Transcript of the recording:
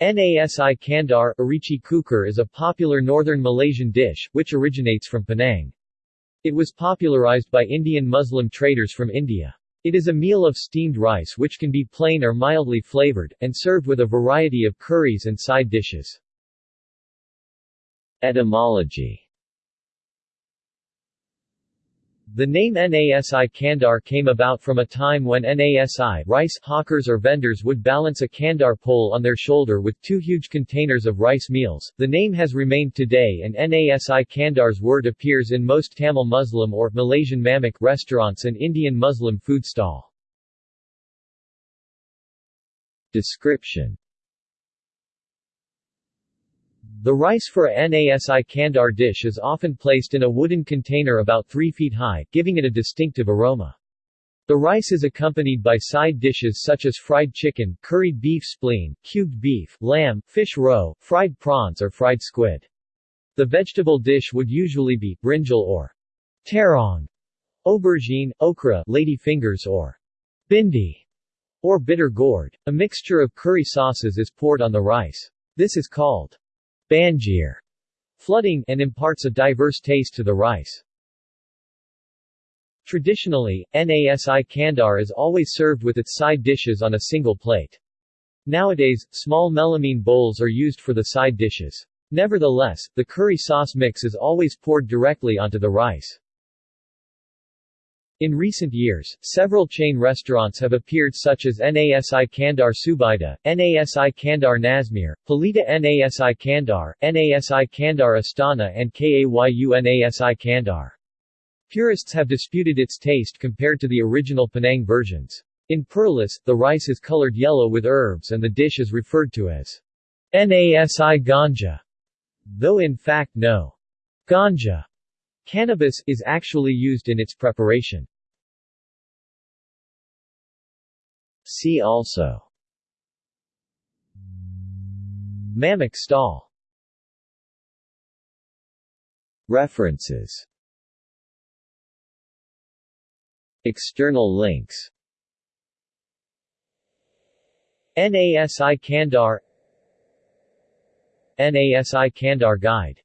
Nasi Kandar Arichi Kukar is a popular northern Malaysian dish, which originates from Penang. It was popularized by Indian Muslim traders from India. It is a meal of steamed rice which can be plain or mildly flavored, and served with a variety of curries and side dishes. Etymology The name Nasi Kandar came about from a time when Nasi rice hawkers or vendors would balance a kandar pole on their shoulder with two huge containers of rice meals. The name has remained today and Nasi Kandar's word appears in most Tamil Muslim or Malaysian Mamak restaurants and Indian Muslim food stall. Description the rice for a Nasi Kandar dish is often placed in a wooden container about 3 feet high, giving it a distinctive aroma. The rice is accompanied by side dishes such as fried chicken, curried beef spleen, cubed beef, lamb, fish roe, fried prawns or fried squid. The vegetable dish would usually be brinjal or terong, aubergine, okra, lady fingers or bhindi, or bitter gourd. A mixture of curry sauces is poured on the rice. This is called Banjir, flooding, and imparts a diverse taste to the rice. Traditionally, Nasi Kandar is always served with its side dishes on a single plate. Nowadays, small melamine bowls are used for the side dishes. Nevertheless, the curry sauce mix is always poured directly onto the rice. In recent years, several chain restaurants have appeared such as Nasi Kandar Subaidah, Nasi Kandar Nazmir, Pelita Nasi Kandar, Nasi Kandar Astana and Kayu Nasi Kandar. Purists have disputed its taste compared to the original Penang versions. In Perlis, the rice is colored yellow with herbs and the dish is referred to as Nasi Ganja, though in fact no ganja Cannabis is actually used in its preparation. See also. Mamak stall. References. External links. NASI Kandar. NASI Kandar Guide